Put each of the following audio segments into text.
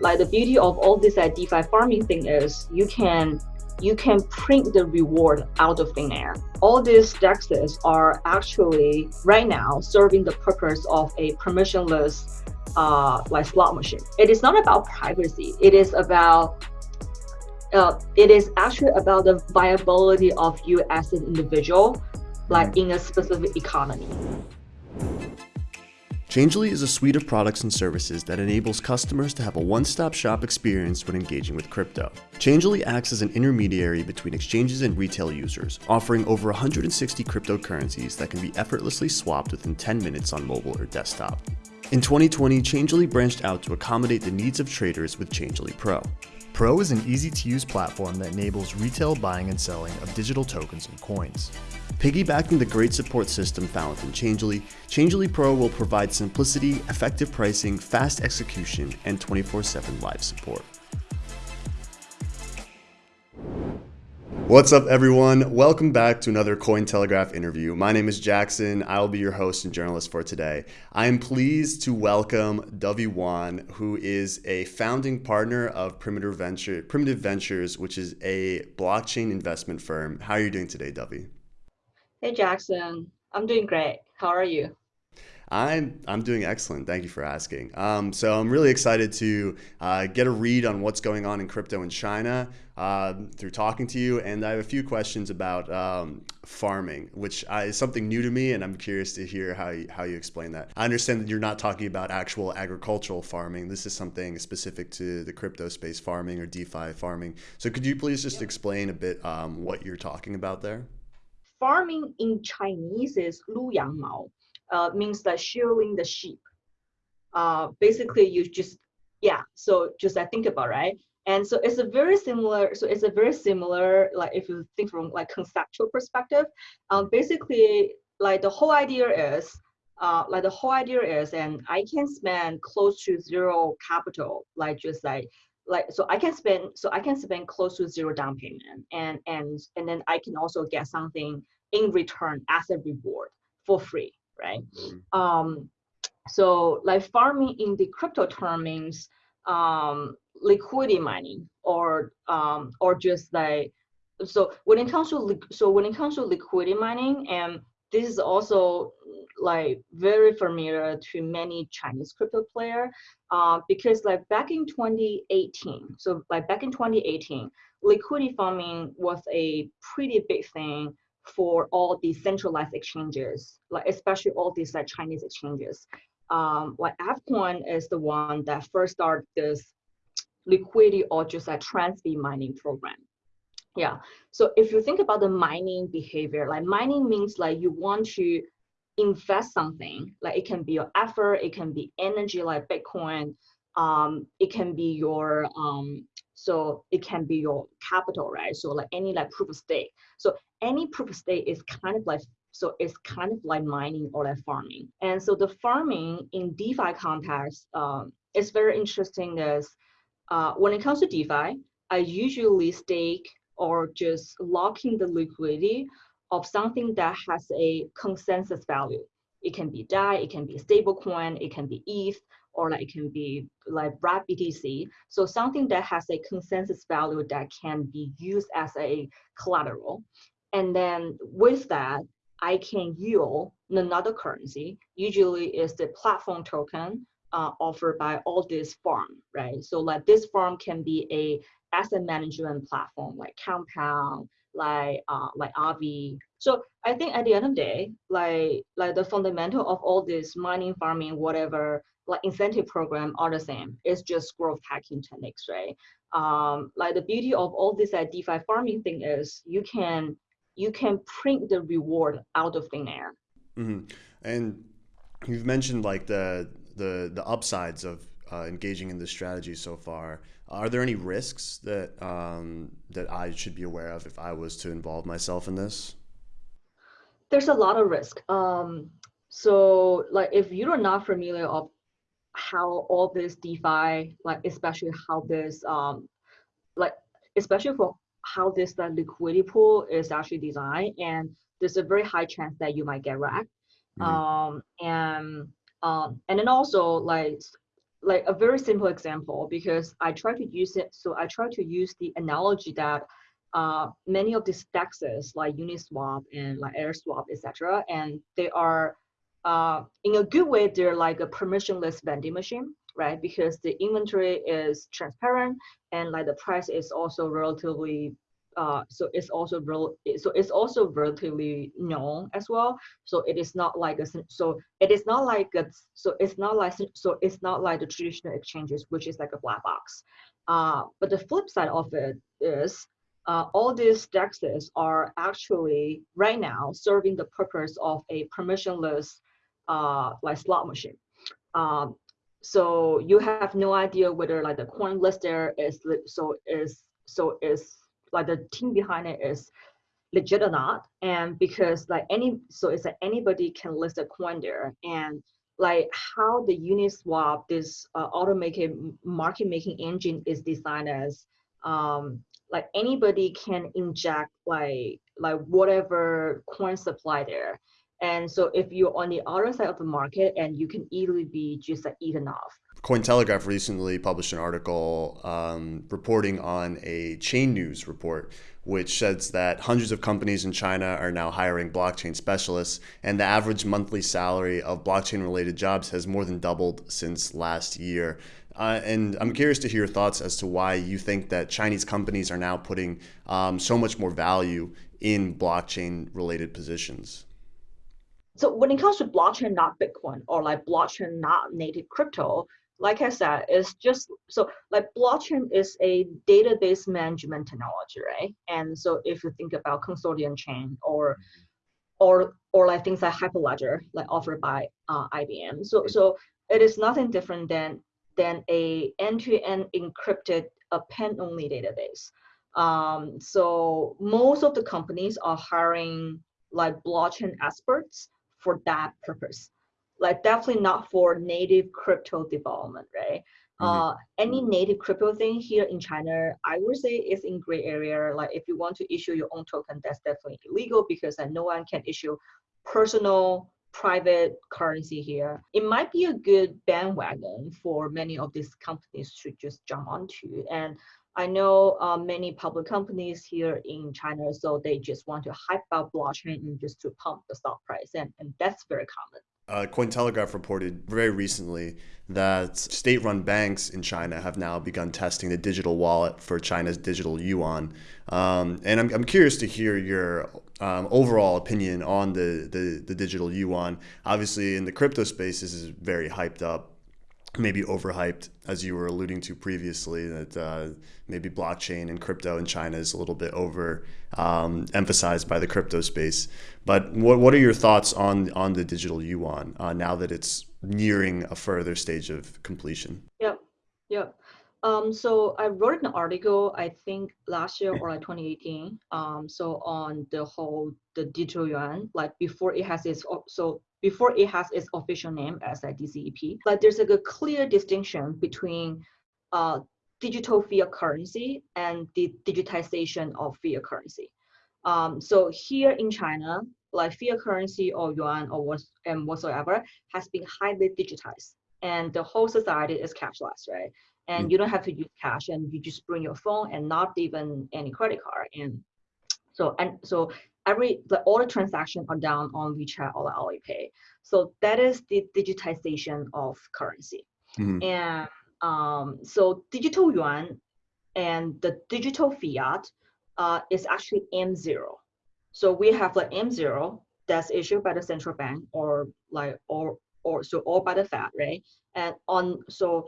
Like the beauty of all this uh, DeFi farming thing is you can you can print the reward out of thin air. All these dexes are actually right now serving the purpose of a permissionless uh, like slot machine. It is not about privacy. It is about uh, it is actually about the viability of you as an individual, like in a specific economy. Changelly is a suite of products and services that enables customers to have a one-stop shop experience when engaging with crypto. Changelly acts as an intermediary between exchanges and retail users, offering over 160 cryptocurrencies that can be effortlessly swapped within 10 minutes on mobile or desktop. In 2020, Changelly branched out to accommodate the needs of traders with Changelly Pro. Pro is an easy-to-use platform that enables retail buying and selling of digital tokens and coins. Piggybacking the great support system found within Changelly, Changelly Pro will provide simplicity, effective pricing, fast execution, and 24-7 live support. What's up, everyone? Welcome back to another Cointelegraph interview. My name is Jackson. I'll be your host and journalist for today. I am pleased to welcome Dovey Wan, who is a founding partner of Primitive, Venture, Primitive Ventures, which is a blockchain investment firm. How are you doing today, Dovey? Hey, Jackson. I'm doing great. How are you? I'm I'm doing excellent. Thank you for asking. Um, so I'm really excited to uh, get a read on what's going on in crypto in China uh, through talking to you, and I have a few questions about um, farming, which is something new to me, and I'm curious to hear how you, how you explain that. I understand that you're not talking about actual agricultural farming. This is something specific to the crypto space, farming or DeFi farming. So could you please just explain a bit um, what you're talking about there? farming in Chinese is 撸羊毛, Uh, means that shearing the sheep. Uh, basically, you just yeah. So just I think about right, and so it's a very similar. So it's a very similar like if you think from like conceptual perspective, um, basically like the whole idea is uh, like the whole idea is, and I can spend close to zero capital, like just like like so i can spend so i can spend close to zero down payment and and and then i can also get something in return as a reward for free right mm-hmm. um so like farming in the crypto term means um liquidity mining or um or just like so when it comes to so when it comes to liquidity mining and this is also like very familiar to many Chinese crypto player uh, because like back in 2018, so like back in 2018, liquidity farming was a pretty big thing for all the centralized exchanges, like especially all these like Chinese exchanges. Um, like FCoin is the one that first started this liquidity or just a transfer mining program. Yeah. So if you think about the mining behavior, like mining means like you want to invest something, like it can be your effort, it can be energy like Bitcoin, um, it can be your um, so it can be your capital, right? So like any like proof of stake. So any proof of stake is kind of like so it's kind of like mining or like farming. And so the farming in DeFi context um, is very interesting. Is uh, when it comes to DeFi, I usually stake or just locking the liquidity of something that has a consensus value. It can be DAI, it can be stablecoin, it can be ETH, or like it can be like BRAT BTC. So something that has a consensus value that can be used as a collateral. And then with that, I can yield another currency. Usually is the platform token uh, offered by all this farm, right? So like this farm can be a asset management platform like Compound, like uh, like Aave. So I think at the end of the day, like like the fundamental of all this mining, farming, whatever, like incentive program are the same. It's just growth hacking techniques, right? Um, like the beauty of all this uh, DeFi farming thing is you can you can print the reward out of thin air. Mm-hmm. And you've mentioned like the the the upsides of uh, engaging in this strategy so far. Are there any risks that um, that I should be aware of if I was to involve myself in this? There's a lot of risk. Um, so, like, if you're not familiar of how all this DeFi, like, especially how this, um, like, especially for how this the liquidity pool is actually designed, and there's a very high chance that you might get wrecked. Mm-hmm. Um, and um, and then also like like a very simple example because I try to use it. So I try to use the analogy that uh, many of these dexes like Uniswap and like AirSwap, etc., and they are uh, in a good way, they're like a permissionless vending machine, right? Because the inventory is transparent and like the price is also relatively uh, so it's also real so it's also relatively known as well so it is not like a so it is not like a so it's not like so it's not like the traditional exchanges which is like a black box uh, but the flip side of it is uh, all these dexes are actually right now serving the purpose of a permissionless uh, like slot machine. Um, so you have no idea whether like the coin list there is so is so is like the team behind it is legit or not. And because like any so it's like anybody can list a coin there. And like how the uniswap this uh, automated market making engine is designed as um like anybody can inject like like whatever coin supply there and so if you're on the other side of the market and you can easily be just like eaten off Cointelegraph recently published an article um, reporting on a chain news report, which says that hundreds of companies in China are now hiring blockchain specialists, and the average monthly salary of blockchain related jobs has more than doubled since last year. Uh, and I'm curious to hear your thoughts as to why you think that Chinese companies are now putting um, so much more value in blockchain related positions. So when it comes to blockchain, not Bitcoin, or like blockchain, not native crypto, like I said, it's just so like blockchain is a database management technology, right? And so if you think about consortium chain or or or like things like Hyperledger, like offered by uh, IBM. So so it is nothing different than than a end-to-end encrypted append-only database. Um, so most of the companies are hiring like blockchain experts for that purpose like definitely not for native crypto development, right? Mm-hmm. Uh, any native crypto thing here in China, I would say is in gray area. Like if you want to issue your own token, that's definitely illegal because no one can issue personal private currency here. It might be a good bandwagon for many of these companies to just jump onto. And I know uh, many public companies here in China, so they just want to hype up blockchain and just to pump the stock price, and, and that's very common. Uh, Cointelegraph reported very recently that state run banks in China have now begun testing the digital wallet for China's digital yuan. Um, and I'm, I'm curious to hear your um, overall opinion on the, the, the digital yuan. Obviously, in the crypto space, this is very hyped up maybe overhyped, as you were alluding to previously, that uh, maybe blockchain and crypto in China is a little bit over um, emphasized by the crypto space. But what, what are your thoughts on on the digital yuan uh, now that it's nearing a further stage of completion? Yep, yep. Um, so I wrote an article, I think last year or like 2018. Um, so on the whole the digital yuan, like before it has its so before it has its official name as a DCEP. But there's like a clear distinction between uh, digital fiat currency and the digitization of fiat currency. Um, so here in China, like fiat currency or yuan or what, and whatsoever has been highly digitized and the whole society is cashless, right? And mm. you don't have to use cash and you just bring your phone and not even any credit card. And so, and so every the all the transactions are done on WeChat or Alipay. So that is the digitization of currency. Mm-hmm. And um, so digital yuan and the digital fiat uh, is actually M0. So we have like M0 that's issued by the central bank or like or or so or by the Fed, right? And on so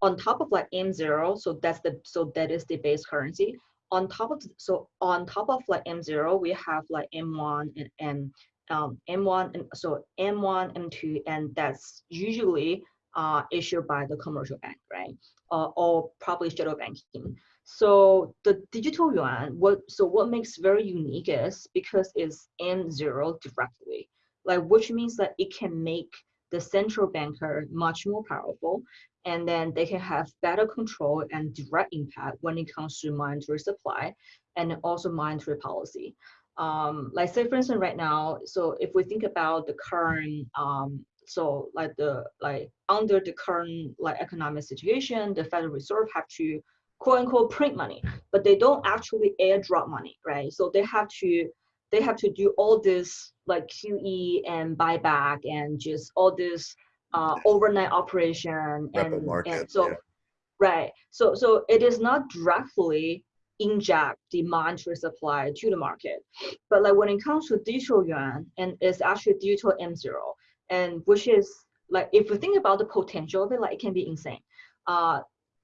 on top of like M0, so that's the so that is the base currency on top of so on top of like M0, we have like M1 and, and um, M1 and so M1, M2, and that's usually uh, issued by the commercial bank, right? Uh, or probably shadow banking. So the digital yuan, what so what makes very unique is because it's M0 directly, like which means that it can make the central banker much more powerful and then they can have better control and direct impact when it comes to monetary supply and also monetary policy. Um, like say for instance right now, so if we think about the current um, so like the like under the current like economic situation, the Federal Reserve have to quote unquote print money, but they don't actually airdrop money, right? So they have to they have to do all this like QE and buyback and just all this uh, overnight operation and, market, and so yeah. right so so it is not directly inject the monetary supply to the market but like when it comes to digital yuan and it's actually digital m0 and which is like if you think about the potential of it like it can be insane uh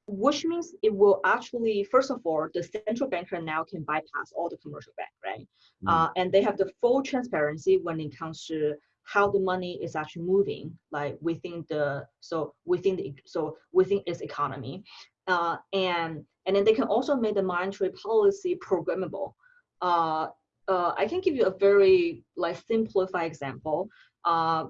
which means it will actually first of all the central banker now can bypass all the commercial bank right mm. uh, and they have the full transparency when it comes to how the money is actually moving like within the so within the so within its economy. Uh, and and then they can also make the monetary policy programmable. Uh, uh, i can give you a very like simplified example. Uh,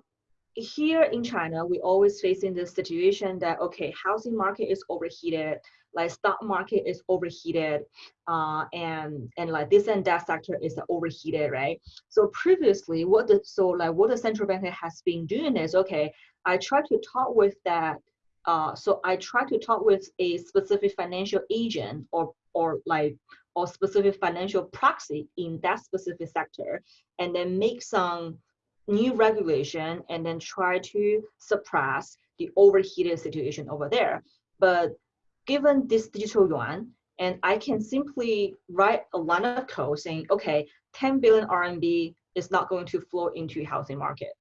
here in China, we always facing this situation that okay, housing market is overheated, like stock market is overheated, uh, and and like this and that sector is overheated, right? So previously, what the so like what the central bank has been doing is okay, I try to talk with that. Uh, so I try to talk with a specific financial agent or or like or specific financial proxy in that specific sector, and then make some new regulation and then try to suppress the overheated situation over there. But given this digital yuan, and I can simply write a line of code saying, okay, 10 billion RMB is not going to flow into housing market.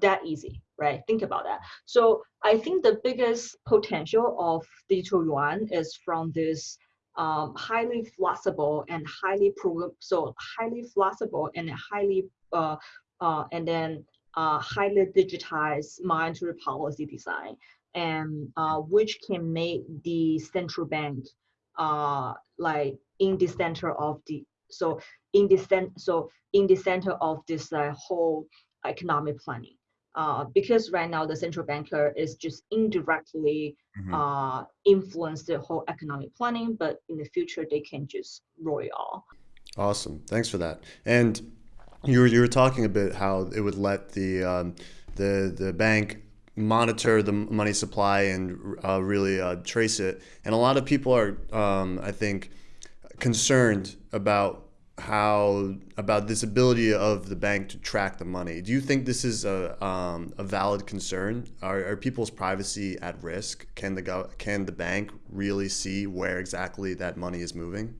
That easy, right? Think about that. So I think the biggest potential of digital yuan is from this um, highly flexible and highly so highly flexible and highly uh, uh, and then uh, highly digitized monetary policy design, and uh, which can make the central bank uh, like in the center of the so in the center so in the center of this uh, whole economic planning. Uh, because right now the central banker is just indirectly mm-hmm. uh, influence the whole economic planning, but in the future they can just roll it all. Awesome, thanks for that. And you were you were talking a bit how it would let the um, the the bank monitor the money supply and uh, really uh, trace it. And a lot of people are, um, I think, concerned about how about this ability of the bank to track the money. Do you think this is a um, a valid concern? Are, are people's privacy at risk? Can the go can the bank really see where exactly that money is moving?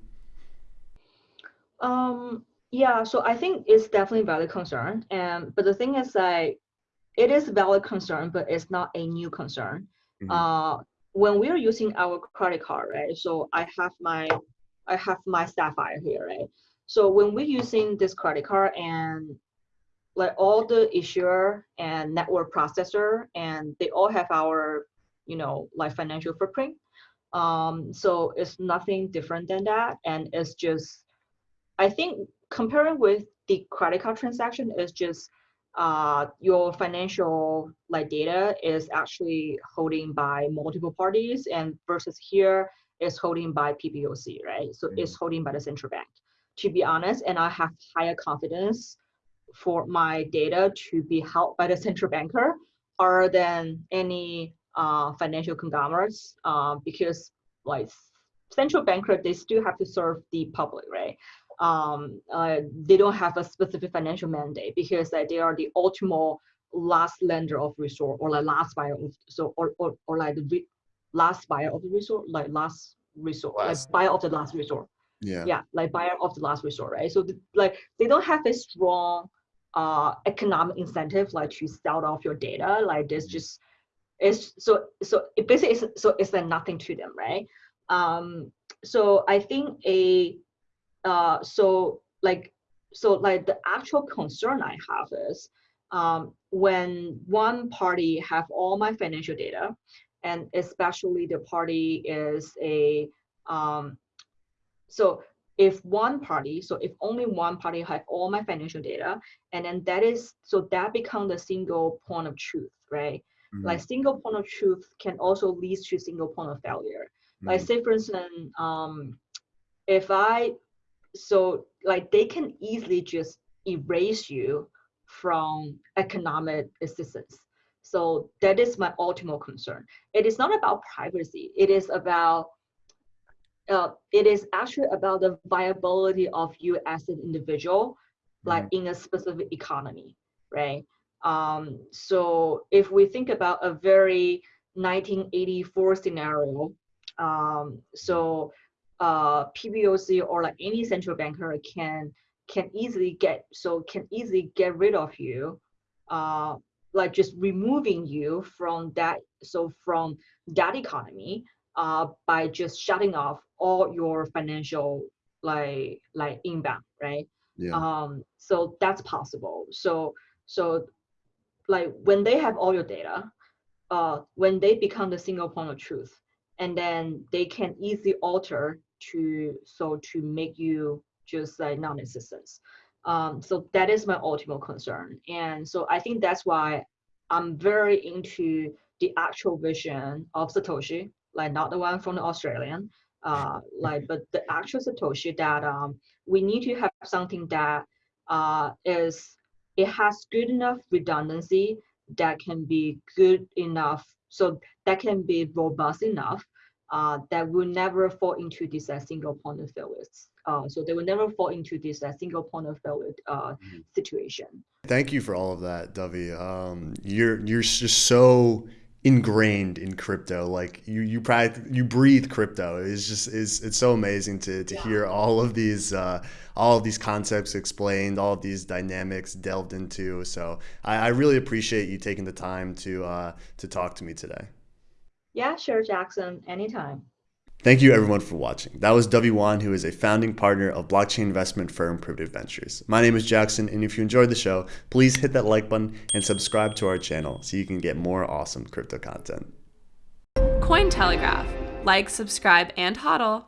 Um, yeah, so I think it's definitely valid concern. And but the thing is like it is a valid concern, but it's not a new concern. Mm-hmm. Uh, when we're using our credit card, right? So I have my I have my Sapphire here, right? So when we're using this credit card and like all the issuer and network processor and they all have our you know like financial footprint um so it's nothing different than that and it's just i think comparing with the credit card transaction is just uh, your financial like data is actually holding by multiple parties and versus here is holding by PBOC, right? So mm-hmm. it's holding by the central bank. To be honest, and I have higher confidence for my data to be held by the central banker other than any uh, financial conglomerates uh, because like central banker, they still have to serve the public, right? Um, uh, they don't have a specific financial mandate because uh, they are the ultimate last lender of resource or like last buyer of so or or, or like the last buyer of the resource like last resort last. like buyer of the last resort yeah yeah like buyer of the last resort right so the, like they don't have a strong uh economic incentive like to sell off your data like this mm-hmm. just it's so so it basically is so it's like nothing to them right um so i think a uh, so like so like the actual concern I have is um, when one party have all my financial data, and especially the party is a um, so if one party, so if only one party have all my financial data, and then that is so that becomes the single point of truth, right? Mm-hmm. Like single point of truth can also lead to single point of failure. Mm-hmm. Like say for instance, um, if I so like they can easily just erase you from economic assistance So that is my ultimate concern. It is not about privacy. It is about uh, it is actually about the viability of you as an individual, like mm-hmm. in a specific economy, right? Um, so if we think about a very 1984 scenario, um, so uh, PBOC or like any central banker can can easily get so can easily get rid of you, uh, like just removing you from that so from that economy uh, by just shutting off all your financial like like inbound, right? Yeah. Um, so that's possible. So so like when they have all your data, uh, when they become the single point of truth, and then they can easily alter to so to make you just like non-existent. Um, so that is my ultimate concern, and so I think that's why I'm very into the actual vision of Satoshi, like not the one from the Australian, uh, like but the actual Satoshi that um, we need to have something that uh, is it has good enough redundancy that can be good enough so that can be robust enough uh, that will never fall into this uh, single point of failure. Uh, so they will never fall into this uh, single point of failure uh, mm-hmm. situation. Thank you for all of that, Dovey. Um, you're you're just so ingrained in crypto like you you practice, you breathe crypto it's just is it's so amazing to to yeah. hear all of these uh, all of these concepts explained all of these dynamics delved into so i, I really appreciate you taking the time to uh, to talk to me today yeah sure jackson anytime Thank you everyone for watching. That was Dovey Wan, who is a founding partner of blockchain investment firm Primitive Ventures. My name is Jackson, and if you enjoyed the show, please hit that like button and subscribe to our channel so you can get more awesome crypto content. Cointelegraph. Like, subscribe, and hodl.